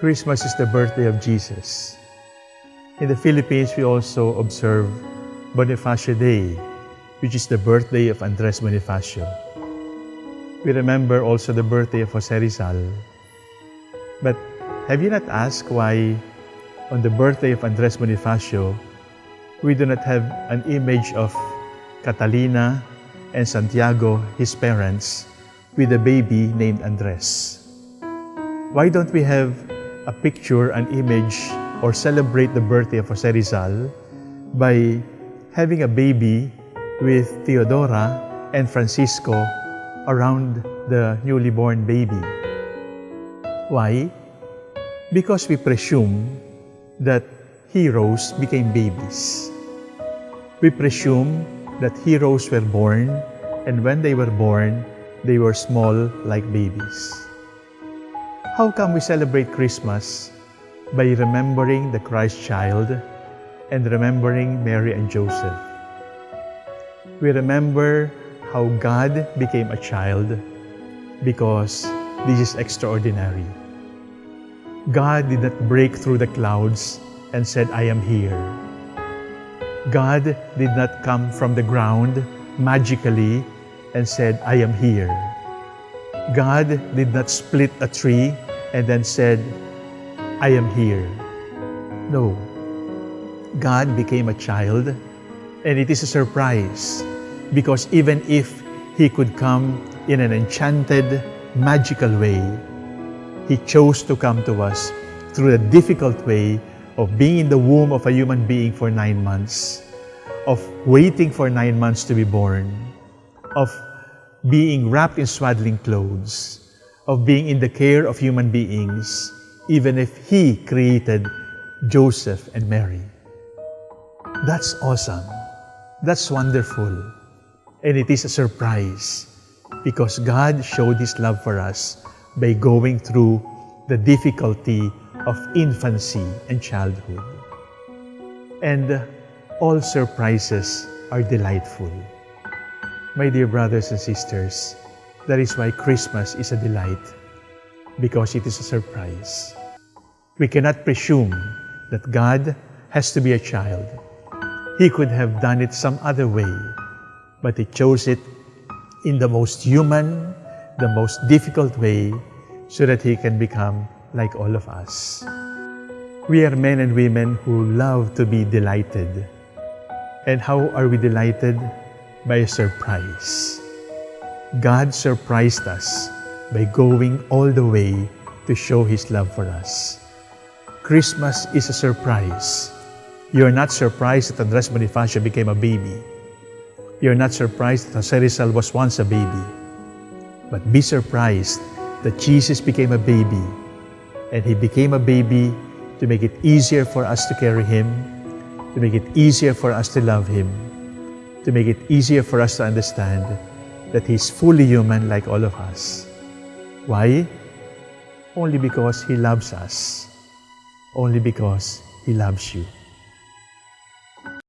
Christmas is the birthday of Jesus. In the Philippines, we also observe Bonifacio Day, which is the birthday of Andres Bonifacio. We remember also the birthday of Jose Rizal. But have you not asked why on the birthday of Andres Bonifacio, we do not have an image of Catalina and Santiago, his parents, with a baby named Andres? Why don't we have a picture, an image, or celebrate the birthday of Jose Rizal by having a baby with Teodora and Francisco around the newly born baby? Why? Because we presume that heroes became babies. We presume that heroes were born, and when they were born, they were small like babies. How come we celebrate Christmas? By remembering the Christ child and remembering Mary and Joseph. We remember how God became a child because this is extraordinary. God did not break through the clouds and said, I am here. God did not come from the ground magically and said, I am here. God did not split a tree and then said, I am here. No. God became a child and it is a surprise because even if He could come in an enchanted, magical way, He chose to come to us through the difficult way of being in the womb of a human being for nine months, of waiting for nine months to be born, of being wrapped in swaddling clothes, of being in the care of human beings, even if He created Joseph and Mary. That's awesome. That's wonderful. And it is a surprise because God showed His love for us by going through the difficulty of infancy and childhood. And all surprises are delightful. My dear brothers and sisters, that is why Christmas is a delight, because it is a surprise. We cannot presume that God has to be a child. He could have done it some other way, but He chose it in the most human, the most difficult way, so that He can become like all of us. We are men and women who love to be delighted. And how are we delighted? By a surprise. God surprised us by going all the way to show His love for us. Christmas is a surprise. You're not surprised that Andres Bonifacio became a baby. You're not surprised that Jose Rizal was once a baby. But be surprised that Jesus became a baby. And He became a baby to make it easier for us to carry Him, to make it easier for us to love Him, to make it easier for us to understand that He's fully human like all of us. Why? Only because He loves us. Only because He loves you.